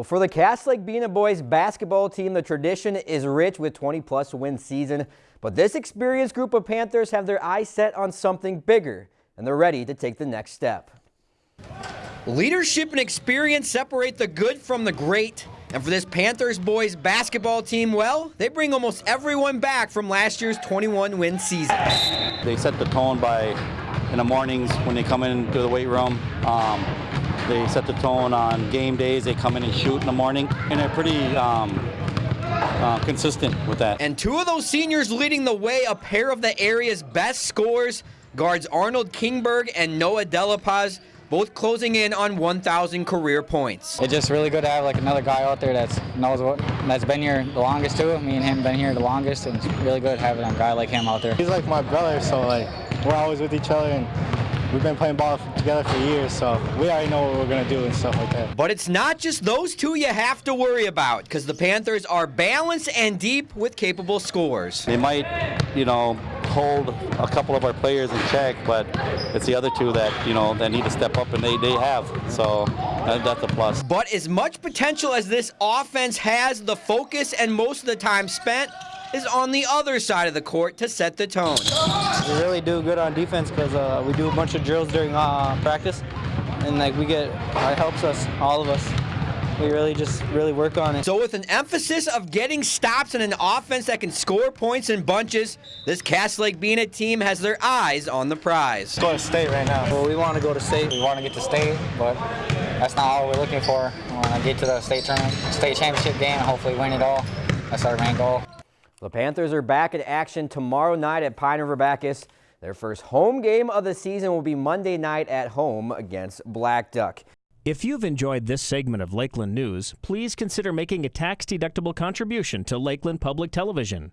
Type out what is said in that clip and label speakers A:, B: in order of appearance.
A: Well, for the Cass Lake Bena boys basketball team, the tradition is rich with 20-plus win season. But this experienced group of Panthers have their eyes set on something bigger, and they're ready to take the next step. Leadership and experience separate the good from the great. And for this Panthers boys basketball team, well, they bring almost everyone back from last year's 21-win season.
B: They set the tone by in the mornings when they come into the weight room. Um, they set the tone on game days. They come in and shoot in the morning, and they're pretty um, uh, consistent with that.
A: And two of those seniors leading the way, a pair of the area's best scorers, guards Arnold Kingberg and Noah Delapaz, both closing in on 1,000 career points.
C: It's just really good to have like another guy out there that's knows what that's been here the longest too. Me and him been here the longest, and it's really good having a guy like him out there.
D: He's like my brother, so like we're always with each other and We've been playing ball together for years, so we already know what we're going to do and stuff like that.
A: But it's not just those two you have to worry about because the Panthers are balanced and deep with capable scores.
B: They might, you know, hold a couple of our players in check, but it's the other two that, you know, that need to step up, and they, they have. So that's a plus.
A: But as much potential as this offense has, the focus and most of the time spent is on the other side of the court to set the tone.
E: We really do good on defense because uh, we do a bunch of drills during uh, practice, and like we get, it helps us, all of us. We really just really work on it.
A: So with an emphasis of getting stops and an offense that can score points in bunches, this Cass Lake Bena team has their eyes on the prize.
D: Let's go to state right now.
E: Well, we want to go to state.
C: We want to get to state, but that's not all we're looking for. We want to get to the state tournament, state championship game, and hopefully win it all. That's our main goal.
A: The Panthers are back in action tomorrow night at Pine River Backus. Their first home game of the season will be Monday night at home against Blackduck.
F: If you've enjoyed this segment of Lakeland News, please consider making a tax-deductible contribution to Lakeland Public Television.